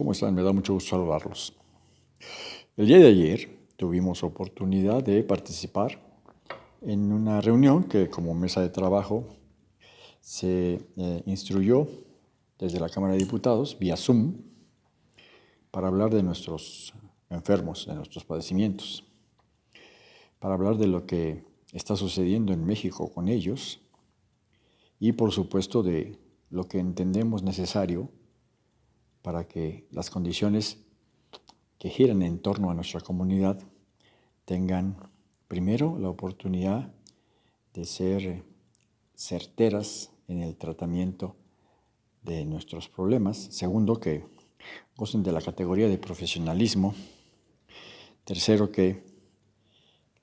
¿Cómo están? Me da mucho gusto saludarlos. El día de ayer tuvimos oportunidad de participar en una reunión que como mesa de trabajo se eh, instruyó desde la Cámara de Diputados vía Zoom para hablar de nuestros enfermos, de nuestros padecimientos, para hablar de lo que está sucediendo en México con ellos y por supuesto de lo que entendemos necesario para que las condiciones que giran en torno a nuestra comunidad tengan primero la oportunidad de ser certeras en el tratamiento de nuestros problemas. Segundo, que gocen de la categoría de profesionalismo. Tercero, que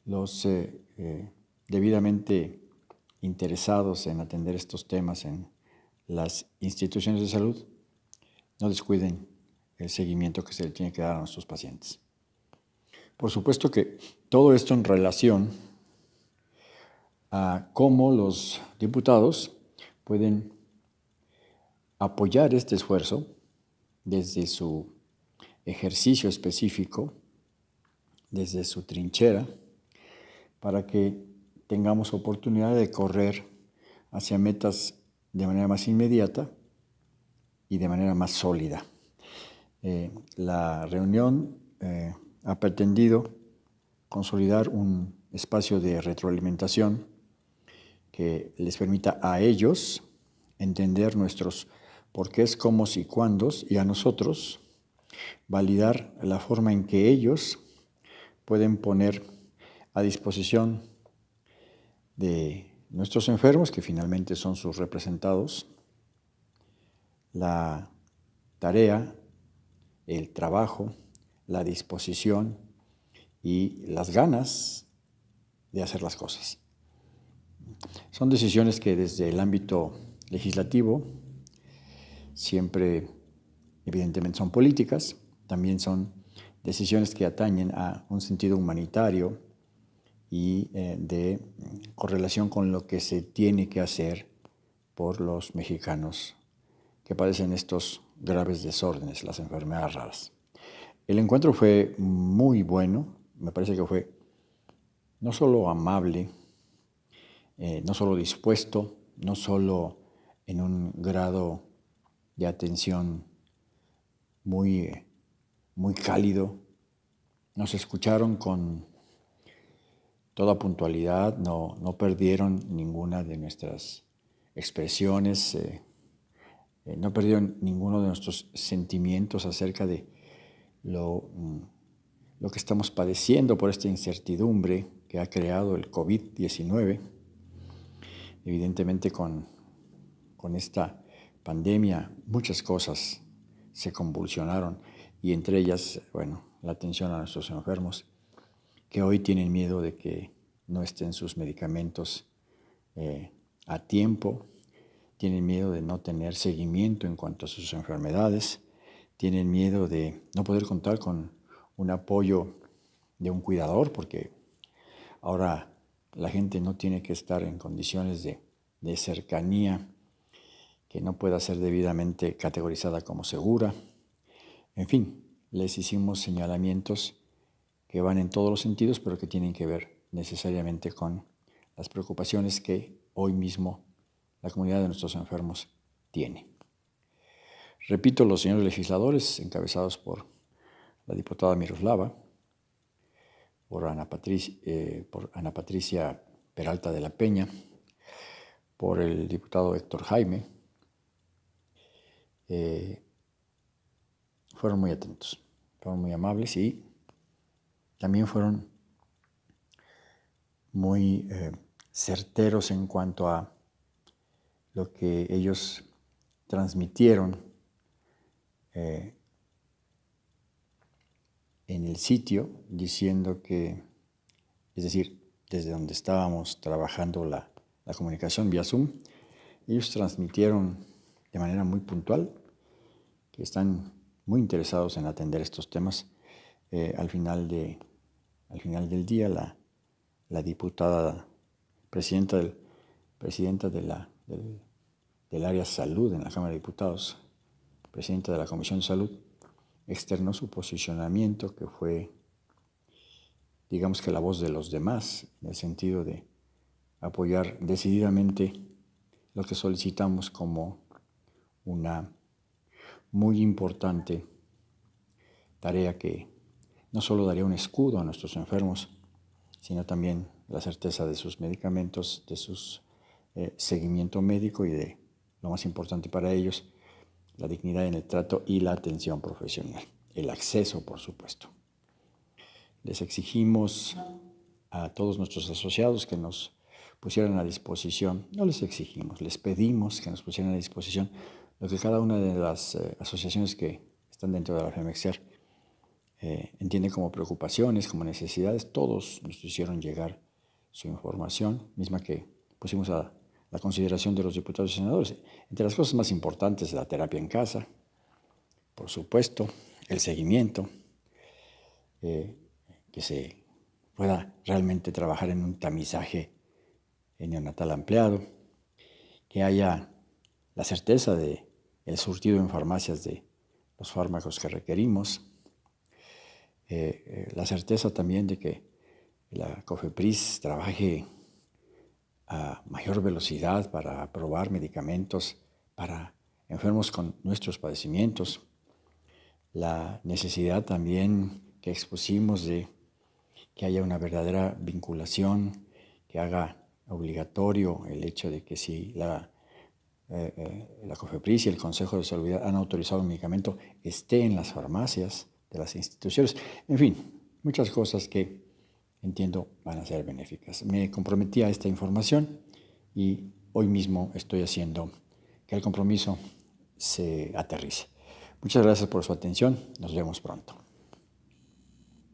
los eh, eh, debidamente interesados en atender estos temas en las instituciones de salud no descuiden el seguimiento que se le tiene que dar a nuestros pacientes. Por supuesto que todo esto en relación a cómo los diputados pueden apoyar este esfuerzo desde su ejercicio específico, desde su trinchera, para que tengamos oportunidad de correr hacia metas de manera más inmediata y de manera más sólida. Eh, la reunión eh, ha pretendido consolidar un espacio de retroalimentación que les permita a ellos entender nuestros porqués, cómo y cuándos y a nosotros validar la forma en que ellos pueden poner a disposición de nuestros enfermos, que finalmente son sus representados, la tarea, el trabajo, la disposición y las ganas de hacer las cosas. Son decisiones que desde el ámbito legislativo siempre evidentemente son políticas, también son decisiones que atañen a un sentido humanitario y eh, de correlación con lo que se tiene que hacer por los mexicanos que padecen estos graves desórdenes, las enfermedades raras. El encuentro fue muy bueno, me parece que fue no solo amable, eh, no solo dispuesto, no solo en un grado de atención muy, muy cálido, nos escucharon con toda puntualidad, no, no perdieron ninguna de nuestras expresiones, eh, eh, no perdieron ninguno de nuestros sentimientos acerca de lo, mm, lo que estamos padeciendo por esta incertidumbre que ha creado el COVID-19. Evidentemente con, con esta pandemia muchas cosas se convulsionaron y entre ellas, bueno, la atención a nuestros enfermos que hoy tienen miedo de que no estén sus medicamentos eh, a tiempo tienen miedo de no tener seguimiento en cuanto a sus enfermedades, tienen miedo de no poder contar con un apoyo de un cuidador, porque ahora la gente no tiene que estar en condiciones de, cercanía que no pueda ser debidamente categorizada como segura. En fin, les hicimos señalamientos que van en todos los sentidos, pero que tienen que ver necesariamente con las preocupaciones que hoy mismo la comunidad de nuestros enfermos tiene. Repito, los señores legisladores, encabezados por la diputada Miroslava, por Ana, Patricia, eh, Patricia Peralta de la Peña, por el diputado Héctor Jaime, eh, fueron muy atentos, fueron muy amables y también fueron muy eh, certeros en cuanto a lo que ellos transmitieron eh, en el sitio, diciendo que, es decir, desde donde estábamos trabajando la, comunicación vía Zoom, ellos transmitieron de manera muy puntual que están muy interesados en atender estos temas. Eh, al, final de, al final del día, la, la diputada presidenta, del, presidenta de la, área salud en la Cámara de Diputados, presidenta de la Comisión de Salud, externó su posicionamiento, que fue, digamos que la voz de los demás, en el sentido de apoyar decididamente lo que solicitamos como una muy importante tarea que no solo daría un escudo a nuestros enfermos, sino también la certeza de sus medicamentos, de su eh, seguimiento médico y de, lo más importante para ellos, la dignidad en el trato y la atención profesional. El acceso, por supuesto. Les exigimos a todos nuestros asociados que nos pusieran a disposición, no les exigimos, les pedimos que nos pusieran a disposición lo que cada una de las eh, asociaciones que están dentro de la FEMEXER eh, entiende como preocupaciones, como necesidades. Todos nos hicieron llegar su información, misma que pusimos a la consideración de los diputados y senadores. Entre las cosas más importantes, la terapia en casa, por supuesto, el seguimiento, eh, que se pueda realmente trabajar en un tamizaje neonatal ampliado, que haya la certeza de el surtido en farmacias de los fármacos que requerimos, eh, eh, la certeza también de que la COFEPRIS trabaje a mayor velocidad para aprobar medicamentos para enfermos con nuestros padecimientos, la necesidad también que expusimos de que haya una verdadera vinculación, que haga obligatorio el hecho de que si la, eh, la COFEPRIS y el Consejo de Salud han autorizado un medicamento esté en las farmacias, de las instituciones. En fin, muchas cosas que entiendo van a ser benéficas. Me comprometí a esta información y hoy mismo estoy haciendo que el compromiso se aterrice. Muchas gracias por su atención. Nos vemos pronto.